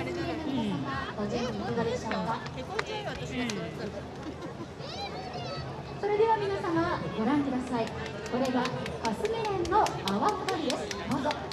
それでは皆様ご覧ください。これがカスメレンの泡花火です。どうぞ。